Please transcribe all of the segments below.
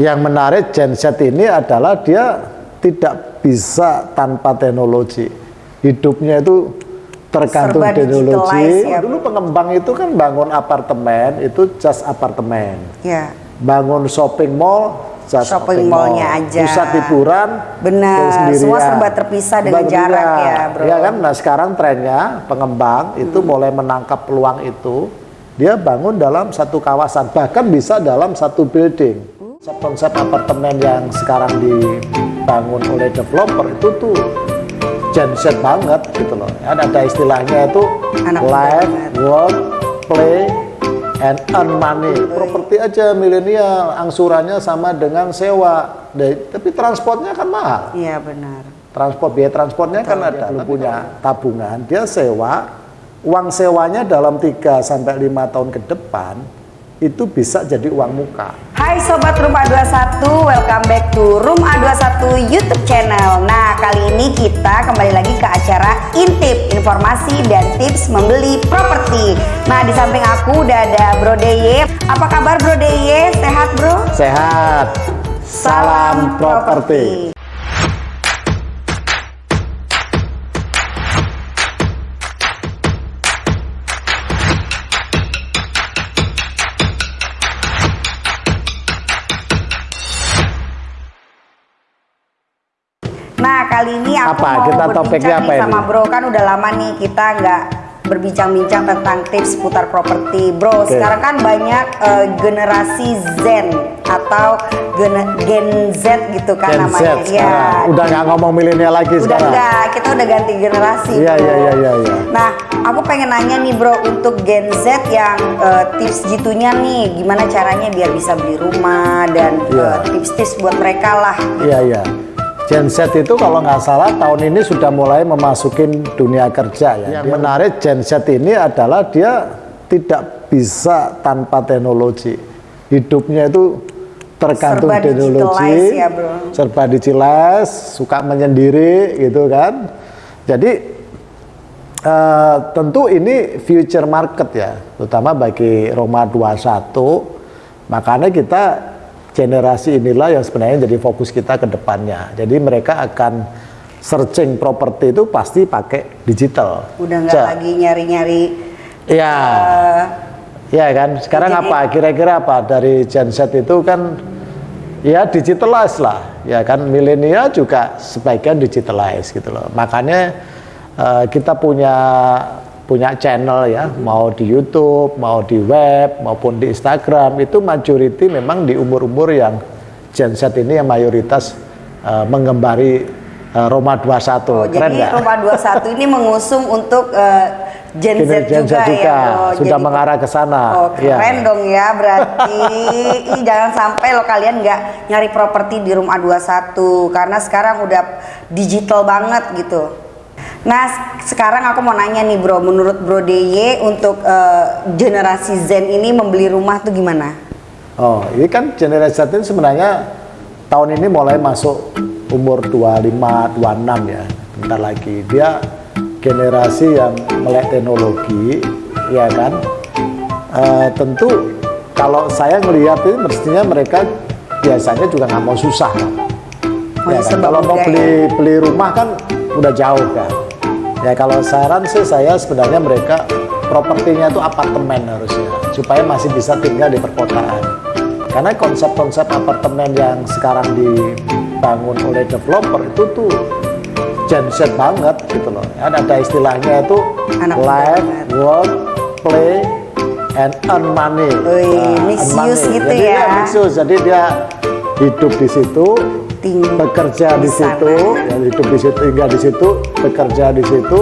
Yang menarik genset ini adalah dia tidak bisa tanpa teknologi. Hidupnya itu tergantung Serba teknologi. ya, Dulu pengembang itu kan bangun apartemen itu just apartemen. Ya. Bangun shopping mall just Shopping mallnya aja. Pusat hiburan Benar, semua serba terpisah dengan Serba jarak ya, bro. Ya kan, nah sekarang trennya pengembang itu Hmm. mulai menangkap peluang itu. Dia bangun dalam satu kawasan, bahkan bisa dalam satu building. Konsep-konsep apartemen yang sekarang dibangun oleh developer itu tuh genset banget gitu loh. Ada, ada istilahnya itu Anak live, work, play, and earn money. Properti aja milenial, angsurannya sama dengan sewa. Dari- Tapi transportnya kan mahal. Iya benar. Transport biaya transportnya kan ada. Belum punya tabungan, dia sewa. Uang sewanya dalam 3 sampai 5 tahun ke depan itu bisa jadi uang muka. Hai Sobat Room A21, welcome back to Room A21 YouTube channel Nah kali ini kita kembali lagi ke acara Intip Informasi dan tips membeli properti Nah di samping aku udah ada Bro Deye Apa kabar Bro Deye? Sehat bro? Sehat. Salam properti. Kali ini aku Apa? mau Kita topiknya apa sama ini? Bro Kan udah lama nih kita nggak berbincang-bincang tentang tips putar properti Bro Oke. sekarang kan banyak eh, generasi Zen atau gen, Gen Z gitu kan Gen Z namanya sekarang. Ya, Udah nggak ngomong milenial lagi udah sekarang. enggak kita udah ganti generasi Iya, iya, iya, iya, iya. nah aku pengen nanya nih bro untuk Gen Z yang eh, tips gitunya nih gimana caranya biar bisa beli rumah dan Iya. eh, tips-tips buat mereka lah Iya, iya. Gen Z itu kalau nggak salah tahun ini sudah mulai memasukin dunia kerja ya. Yang menarik Gen Z ini adalah dia tidak bisa tanpa teknologi. Hidupnya itu tergantung Serba teknologi, ya, bro. serba digitalize, suka menyendiri gitu kan. Jadi eh, tentu ini future market ya, terutama bagi Roma 21. Makanya kita generasi inilah yang sebenarnya jadi fokus kita ke depannya. Jadi mereka akan searching properti itu pasti pakai digital. udah nggak lagi nyari-nyari Iya. Ya kan, sekarang Jadi- apa? Kira-kira apa dari Gen Z itu kan ya digitalize lah, ya kan milenial juga sebagian digitalize gitu loh. Makanya eh, kita punya punya channel ya, mau di YouTube, mau di web, maupun di Instagram itu majority memang di umur-umur yang Gen Z ini yang mayoritas eh, menggembari eh, Roma 21. oh, Keren jadi nggak? Rumah 21 ini mengusung untuk eh, Gen Z Gen Z juga, juga, ya bro. sudah Jadi- mengarah ke sana. Oh Iya. keren dong ya berarti Ih, jangan sampai lo kalian nggak nyari properti di room A21 karena sekarang udah digital banget gitu. Nah sekarang aku mau nanya nih bro, menurut Bro DY untuk eh, generasi Zen ini membeli rumah tuh gimana? Oh, ini kan generasi Z ini sebenarnya tahun ini mulai masuk umur 25, 26 ya. Bentar lagi. Dia generasi yang melek teknologi, ya kan. Eh, tentu kalau saya ngelihat ini mestinya mereka biasanya juga nggak mau susah kan. Ya kan? Kalau mau beli beli rumah kan udah jauh kan. Ya kalau saran sih saya sebenarnya mereka propertinya itu apartemen harusnya supaya masih bisa tinggal di perkotaan. Karena konsep-konsep apartemen yang sekarang dibangun oleh developer itu tuh Gen Z banget gitu loh. Ada ada istilahnya itu Anak live, work, play, and earn money. Wih, Nah, mix earn use money. gitu Jadi ya. dia mix use. Jadi dia hidup di situ, Ting- bekerja di di situ, ya, hidup di situ, tinggal di situ, bekerja di situ,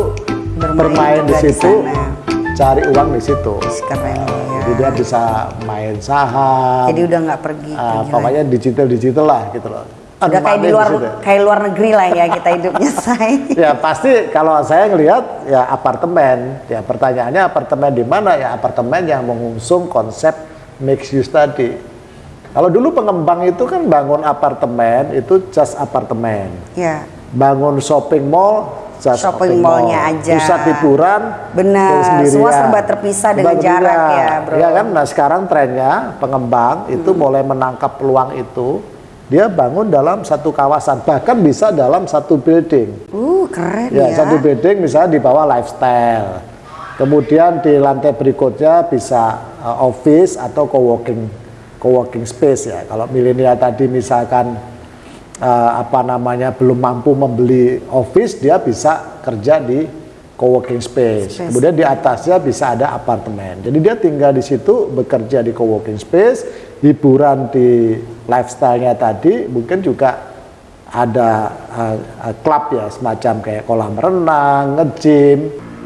Bermain bermain, di di situ, sana. cari uang di situ. Keren ya. Jadi dia bisa main saham, Jadi udah nggak pergi. pergi pokoknya digital digital lah gitu loh. udah kayak di luar di kayak luar negeri lah ya kita hidupnya say. Ya pasti kalau saya ngelihat ya apartemen. Ya pertanyaannya apartemen di mana? Ya apartemen yang mengusung konsep mixed use tadi. Kalau dulu pengembang itu kan bangun apartemen itu just apartemen. ya. Bangun shopping mall just shopping mallnya aja. Pusat hiburan Benar, semua serba terpisah dengan Serba jarak ya, bro. Ya kan, nah sekarang trennya pengembang itu mulai menangkap peluang itu. Dia bangun dalam satu kawasan, bahkan bisa dalam satu building. Uh, keren Ya, ya. satu building misalnya di bawah lifestyle. Kemudian di lantai berikutnya bisa uh, office atau co-working co-working space ya. Kalau milenial tadi misalkan uh, apa namanya belum mampu membeli office, dia bisa kerja di co-working space. Space. Kemudian di atasnya bisa ada apartemen. Jadi dia tinggal di situ, bekerja di co-working space, hiburan di lifestyle-nya tadi mungkin juga ada uh, uh, klub ya semacam kayak kolam renang, nge-gym.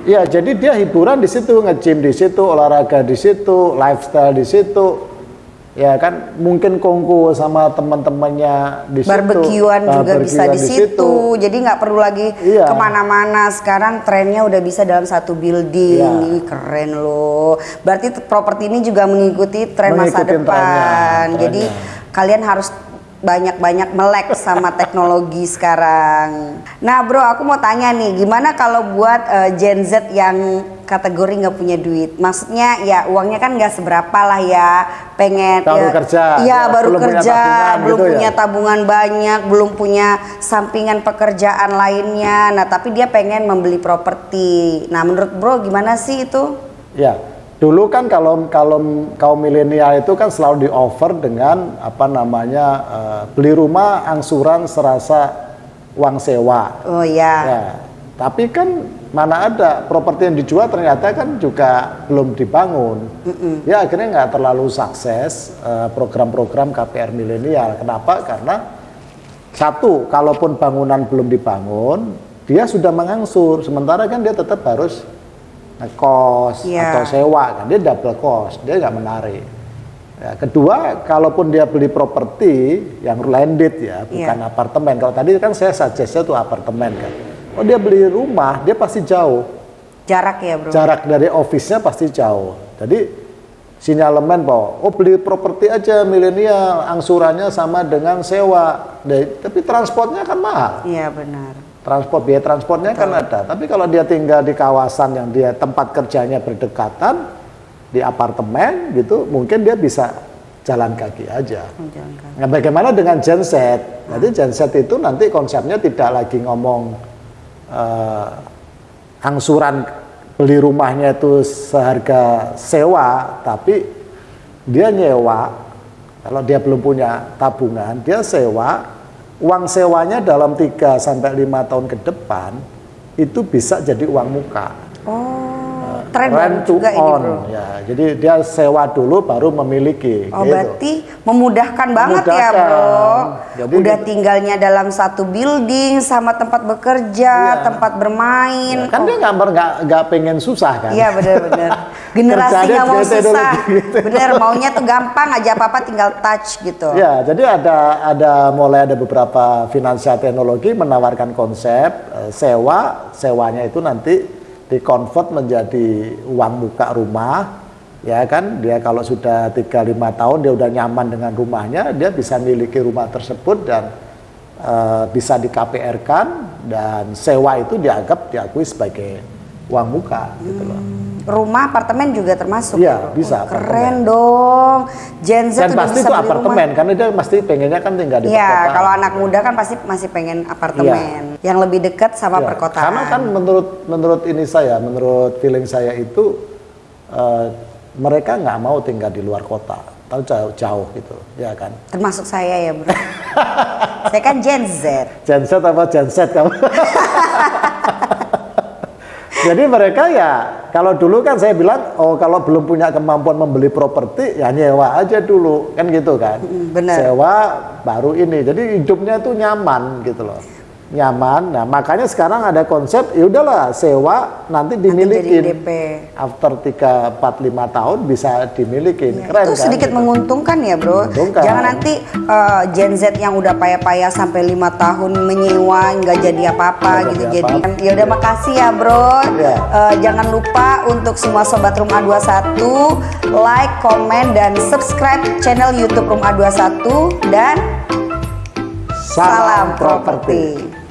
Ya, jadi dia hiburan di situ, nge-gym di situ, olahraga di situ, lifestyle di situ. Ya kan, mungkin kongko sama teman-temannya di situ. Barbekyuan juga bisa di situ, jadi nggak perlu lagi Iya. ke mana-mana. Sekarang trennya udah bisa dalam satu building, Iya. Keren loh. Berarti properti ini juga mengikuti tren masa depan. trennya, Jadi trennya. kalian harus banyak-banyak melek sama teknologi sekarang. Nah bro, aku mau tanya nih, gimana kalau buat eh, Gen Z yang kategori nggak punya duit? Maksudnya ya uangnya kan nggak seberapa lah ya, pengen Baru ya, kerja, Iya ya, baru belum punya kerja, tabungan belum gitu ya? punya tabungan banyak, belum punya sampingan pekerjaan lainnya. Nah, tapi dia pengen membeli properti. Nah, menurut Bro gimana sih itu? Ya, dulu kan kalau kalau kaum milenial itu kan selalu di offer dengan apa namanya eh, beli rumah angsuran serasa uang sewa. Oh ya. Ya, tapi kan mana ada properti yang dijual ternyata kan juga belum dibangun. Ya akhirnya nggak terlalu sukses eh, program-program KPR milenial. Kenapa? Karena satu, kalaupun bangunan belum dibangun, dia sudah mengangsur. Sementara kan dia tetap harus ngekos Iya. atau sewa kan, dia double cost, dia nggak menarik. Ya, kedua, kalaupun dia beli properti yang landed ya, bukan Iya. apartemen. Kalau tadi kan saya suggest tuh apartemen kan. Oh dia beli rumah, dia pasti jauh. Jarak ya, Bro. Jarak dari office-nya pasti jauh. Jadi sinyalemen bahwa oh beli properti aja milenial, angsurannya sama dengan sewa. Dari- Tapi transportnya kan mahal. Iya, benar. Transport biaya transportnya kan ada. Tapi kalau dia tinggal di kawasan yang dia tempat kerjanya berdekatan di apartemen gitu, mungkin dia bisa jalan kaki aja. Oh, jangan kan. Nah, bagaimana dengan genset? Jadi genset itu nanti konsepnya tidak lagi ngomong eh, angsuran beli rumahnya itu seharga sewa, tapi dia nyewa. Kalau dia belum punya tabungan, dia sewa. Uang sewanya dalam 3 sampai 5 tahun ke depan itu bisa jadi uang muka. Oh, tren Rent to juga ini, own, Bro. ya. Jadi dia sewa dulu baru memiliki. Oh, gitu. berarti memudahkan banget ya, Memudahkan. Bro. Jadi Udah gitu. tinggalnya dalam satu building sama tempat bekerja, Iya. tempat bermain. Ya, kan Oh, dia nggak nggak nggak pengen susah kan? Iya benar-benar. Generasi Kerjanya nggak mau susah. gitu. Bener maunya tuh gampang aja apa-apa tinggal touch gitu. Ya, jadi ada ada mulai ada beberapa finansial teknologi menawarkan konsep eh, sewa, sewanya itu nanti dikonvert menjadi uang muka rumah. Ya kan, dia kalau sudah 3 5 tahun dia udah nyaman dengan rumahnya, dia bisa miliki rumah tersebut dan eh, bisa di KPR-kan dan sewa itu dianggap diakui sebagai uang muka gitu loh. Rumah, apartemen juga termasuk. Iya, ya, bisa, Wah, Keren apartemen. dong. Gen Z Dan pasti bisa itu apartemen rumah. karena dia pasti pengennya kan tinggal di Iya, perkotaan. kalau anak muda kan pasti masih pengen apartemen yang lebih dekat sama Iya, perkotaan. Karena kan menurut menurut ini saya, menurut feeling saya itu eh, mereka nggak mau tinggal di luar kota, tahu jauh jauh gitu, ya kan? termasuk saya ya, Bro. saya kan Gen Z. Genset apa genset kamu? Jadi mereka ya kalau dulu kan saya bilang oh kalau belum punya kemampuan membeli properti ya nyewa aja dulu kan gitu kan. benar. Sewa baru ini. Jadi hidupnya tuh nyaman gitu loh. Nyaman. Nah, makanya sekarang ada konsep ya udahlah sewa nanti dimiliki. jadi DP. After 3 4 5 tahun bisa dimiliki. Keren itu kan? sedikit gitu. menguntungkan ya bro Menguntungkan. jangan nanti uh, Gen Z yang udah payah-payah sampai lima tahun menyewa nggak jadi apa-apa gitu jadi jadi apa-apa. ya udah makasih ya bro Ya. Uh, jangan lupa untuk semua sobat Room A21 like, komen dan subscribe channel YouTube Room A21 dan salam properti.